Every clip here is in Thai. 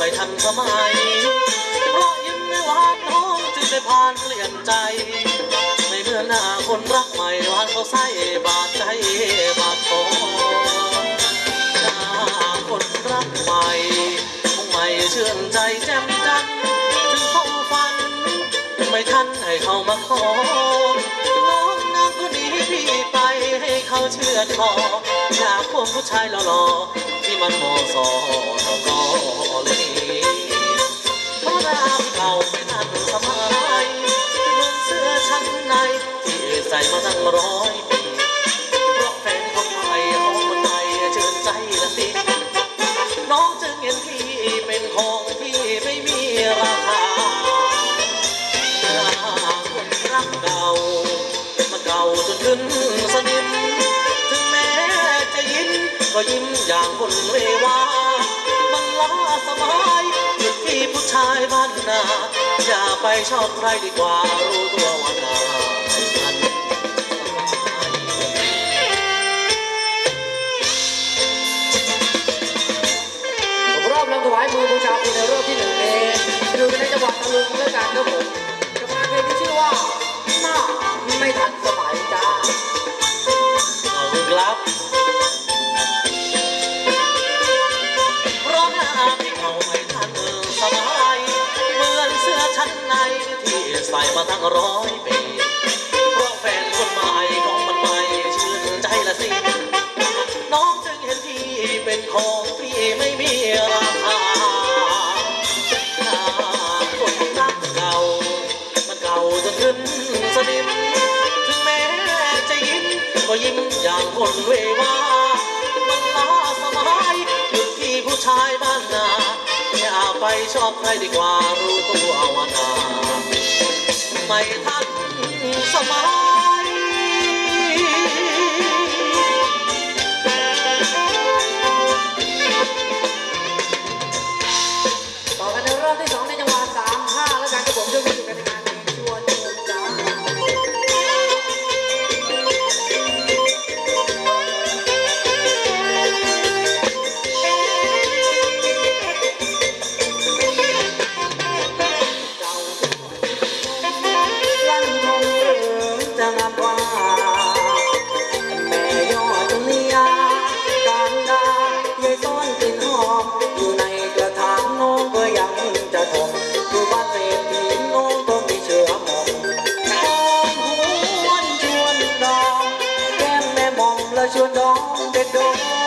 ไม่ทันสมัยเพราะยิ้มไม่หวานน้องจึงได้ผ่านเปลี่ยนใจไม่เมื่อหน้าคนรักใหม่หวานเขาใส่บาดใจบาดคอหน้าคนรักใหม่คงไม่เชื่อใจแจ่มจันทร์ถึงเข้าฝัน ไม่ทันให้เขามาขอ น้องนางคนนี้พี่ไปให้เขาเชื่อคออยากพวกผู้ชายหล่อๆที่มันมอสอต่ อก็เลยเพราเก่าไม่ทันสมัยเหมือนเสื้อชั้นในที่ใส่มาตั้งร้อยปีเพราะแฟนคนใหม่ของมันใหม่เชิญใจละสิน้องจึงเห็นพี่เป็นของที่ไม่มีราคาคนรักเก่ามันเก่าจนขึ้นสนิมถึงแม้จะยิ้มก็ยิ้มอย่างคนเววา ชายบ้านนา อย่าไปชอบใครดีกว่า รู้ตัวว่านาผมรอบลำถวายมือบูชาคุณในรอบที่หนึ่งเองดูกันในจังหวัดตะลุงและการครับผม ใส่มาตั้งร้อยปีเพราะแฟนคนใหม่ของมันใหม่ชื่นใจละสิ น้องจึงเห็นพี่เป็นของที่ไม่มีราคาหน้าคนรักเก่า มันเก่าจนขึ้นสนิม ถึงแม้จะยิ้มก็ยิ้มอย่างคนเววามันล้าสมัยหยุดที่ผู้ชายบ้านนาอย่าไปชอบใครดีกว่ารู้ตัวว่านา ไม่ทัน ม่หมอม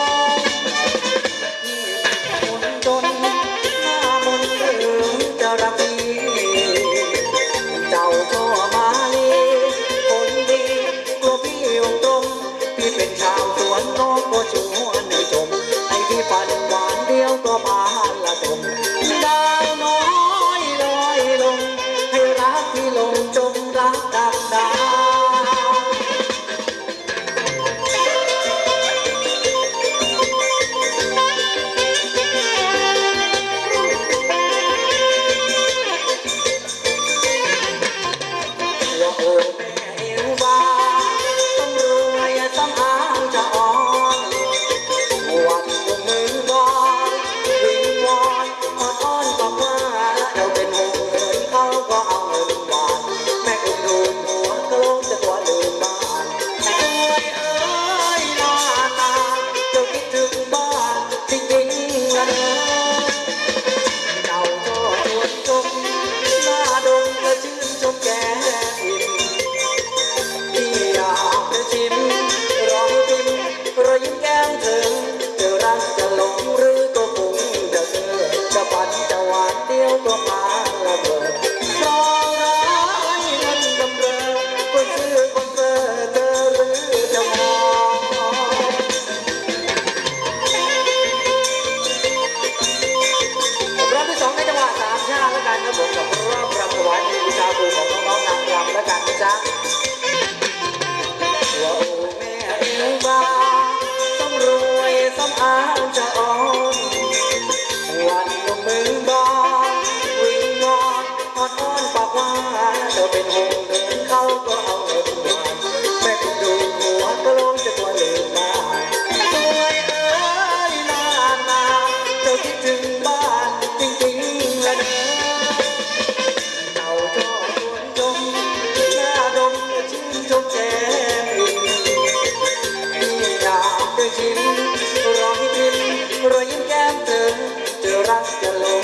นะกันครับผมกับรอบรถวายในวิชาครูของน้องๆนางรำและกันนะจ๊ะว่าโอ้แม่เอ๋ยบ้าต้องรวยสำอาง จ